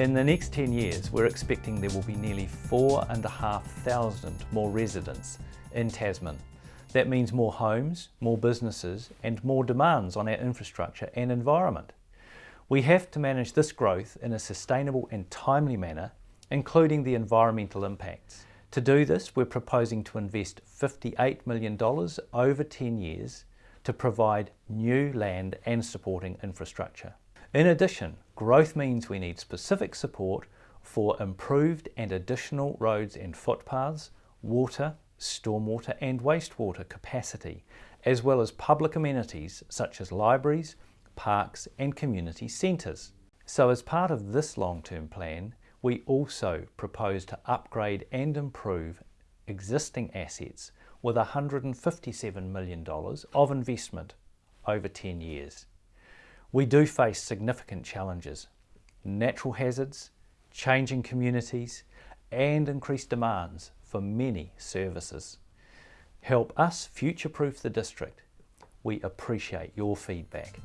In the next 10 years, we're expecting there will be nearly 4,500 more residents in Tasman. That means more homes, more businesses and more demands on our infrastructure and environment. We have to manage this growth in a sustainable and timely manner, including the environmental impacts. To do this, we're proposing to invest $58 million over 10 years to provide new land and supporting infrastructure. In addition, growth means we need specific support for improved and additional roads and footpaths, water, stormwater and wastewater capacity, as well as public amenities such as libraries, parks and community centres. So as part of this long-term plan, we also propose to upgrade and improve existing assets with $157 million of investment over 10 years. We do face significant challenges, natural hazards, changing communities and increased demands for many services. Help us future-proof the district. We appreciate your feedback.